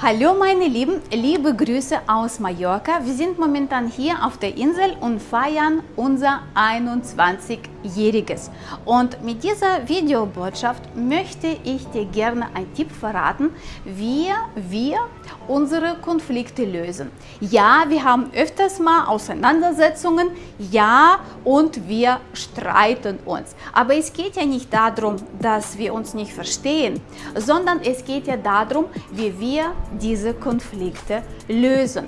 Hallo meine Lieben, liebe Grüße aus Mallorca. Wir sind momentan hier auf der Insel und feiern unser 21-jähriges. Und mit dieser Videobotschaft möchte ich dir gerne einen Tipp verraten, wie wir unsere Konflikte lösen. Ja, wir haben öfters mal Auseinandersetzungen, ja, und wir streiten uns. Aber es geht ja nicht darum, dass wir uns nicht verstehen, sondern es geht ja darum, wie wir diese Konflikte lösen.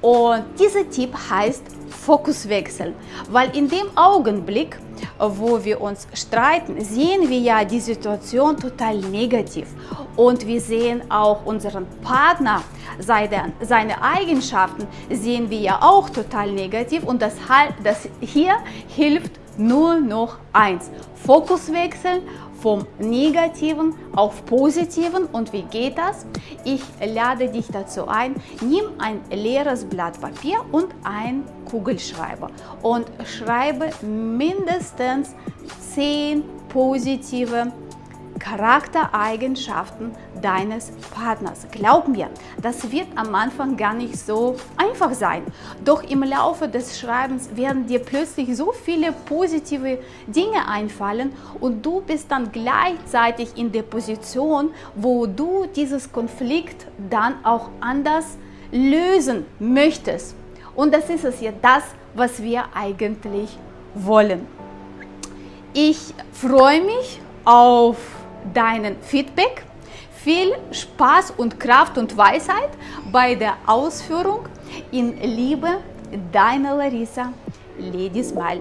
Und dieser Tipp heißt Fokus wechseln, weil in dem Augenblick, wo wir uns streiten, sehen wir ja die Situation total negativ. Und wir sehen auch unseren Partner, seine, Eigenschaften sehen wir ja auch total negativ. Und das, das hier hilft nur noch eins, Fokus wechseln vom Negativen auf Positiven. Und wie geht das? Ich lade dich dazu ein, nimm ein leeres Blatt Papier und ein Kugelschreiber und schreibe mindestens 10 positive Charaktereigenschaften deines Partners. Glaub mir, das wird am Anfang gar nicht so einfach sein. Doch im Laufe des Schreibens werden dir plötzlich so viele positive Dinge einfallen und du bist dann gleichzeitig in der Position, wo du dieses Konflikt dann auch anders lösen möchtest. Und das ist es ja das, was wir eigentlich wollen. Ich freue mich auf deinen Feedback. Viel Spaß und Kraft und Weisheit bei der Ausführung. In Liebe, deine Larissa, Lady Smile.